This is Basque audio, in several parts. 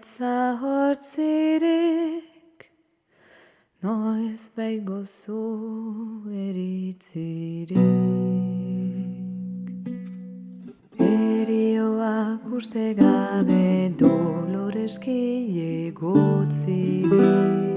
atza hortzirik, noiz baigo zu eritzirik. Erioak uste gabe doloreski egotzirik.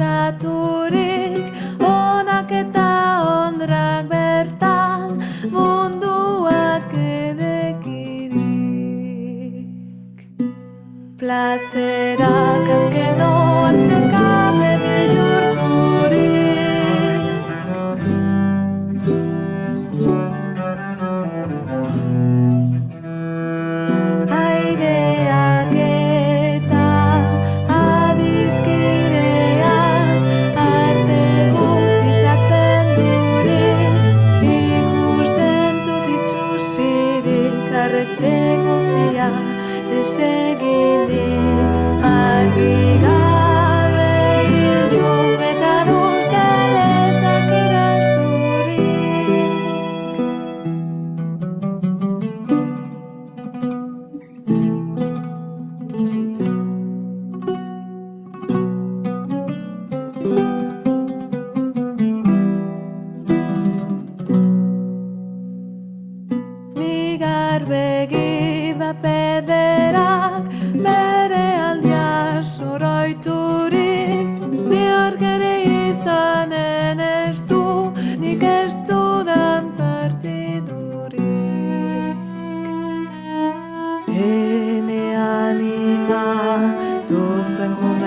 Pasaturik Onak eta ondrak bertan Munduak edekirik. Plazerak azkenoan zekabe bihurturik arretxe guzia deseginik argi Anima, tu sangue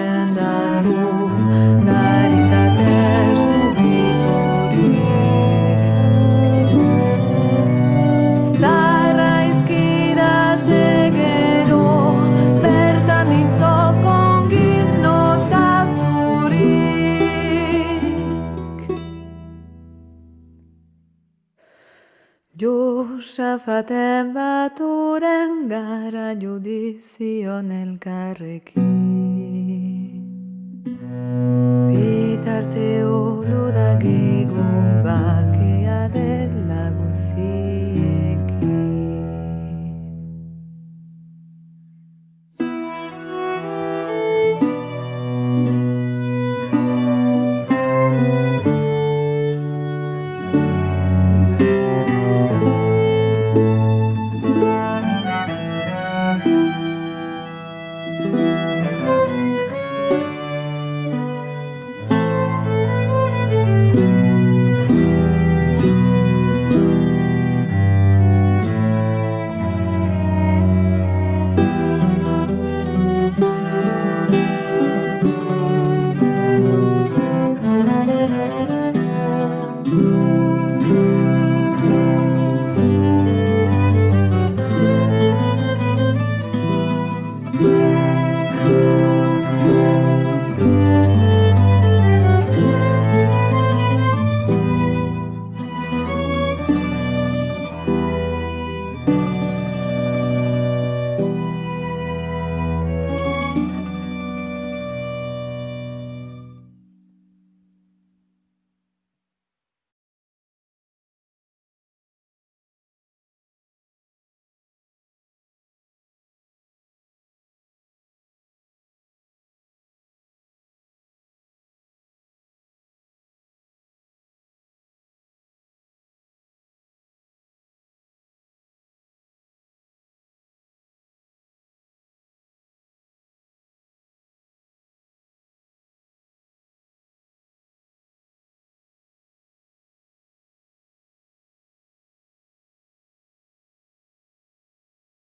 Josafaten baturen gara judizion elkarrekin. Bitarte olu da gigun